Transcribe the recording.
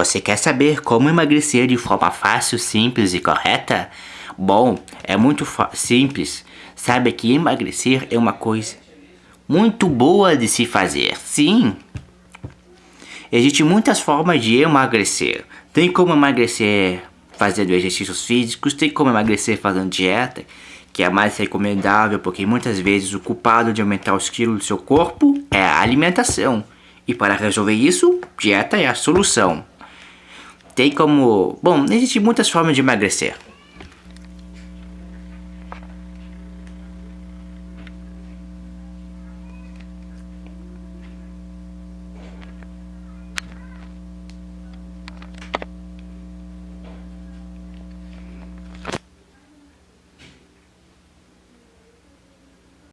Você quer saber como emagrecer de forma fácil, simples e correta? Bom, é muito simples. Sabe que emagrecer é uma coisa muito boa de se fazer, sim. Existem muitas formas de emagrecer. Tem como emagrecer fazendo exercícios físicos, tem como emagrecer fazendo dieta, que é mais recomendável porque muitas vezes o culpado de aumentar os quilos do seu corpo é a alimentação. E para resolver isso, dieta é a solução. Tem como... Bom, existem muitas formas de emagrecer.